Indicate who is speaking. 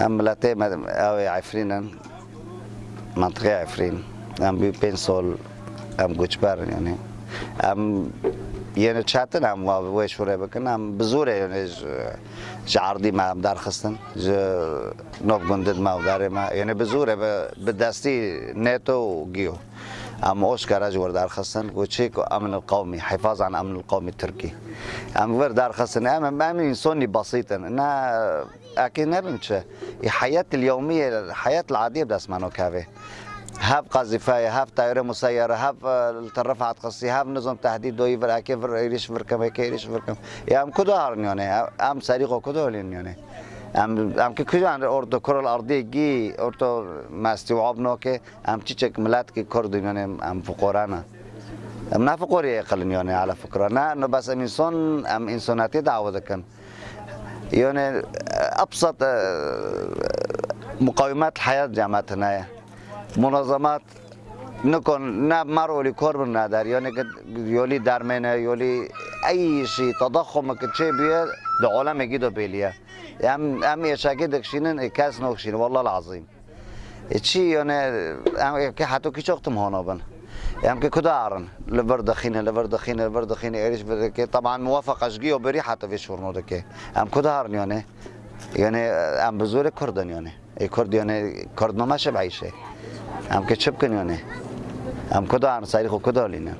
Speaker 1: ام ملتي او عفرين منطقة عفرين ام بي بنسول ام گوچبر يعني ام يعني چاتن ام و شوره بکن ام بزوره يعني جعردی ما ام در خستن ج گندد ما داره ما يعني بزوره به دستی نتو گیو أم اوشكار اجور دار خصن وتشيك أمن القومي حفاظ عن أمن القومي التركي. أم ور دار خصن ام امن سوني بسيطا أنا أكيد نبنش الحياة اليومية الحياة العادية بدس مانو كافي. هاف قذيفه هاف طائرة مسيرة هاف رفعت قصي هاف نظام تهديد دوي فر إيريش فركم ايريش فركم يا أم كدو هارن يعني أم سريقو كدو لين يعني ام ام که کجا اردو کرل ارضی گی اردو مستوعب نو که ام چی چک ملت که کرد یعنی ام فقرانا ام نه فقری اقل یعنی على فكره نه نه بس ام انسان ام انسانیتی دعوه کن يعني ابسط مقاومات الحياه جامعتنا منظمات نکن نه مرو کار من ندار یعنی که یولی درمنه یولی ای شی تضخم که چه بیاد ده عالم گیدو بیلیه. هم هم يشاكي دكشينن كاس نوكشين والله العظيم يعني هم كي حتى كي شوقتم هون بن؟ يعني كي كدارن لبردخين لبردخين لبردخين إيش بدك طبعا موافق اشقي وبريحه في شورنو دك هم كدارن يعني يعني هم بزور كردن يعني اي كرد يعني كرد ما ماشي بعيشه هم كي هم کدو انصاری خود کدا لینم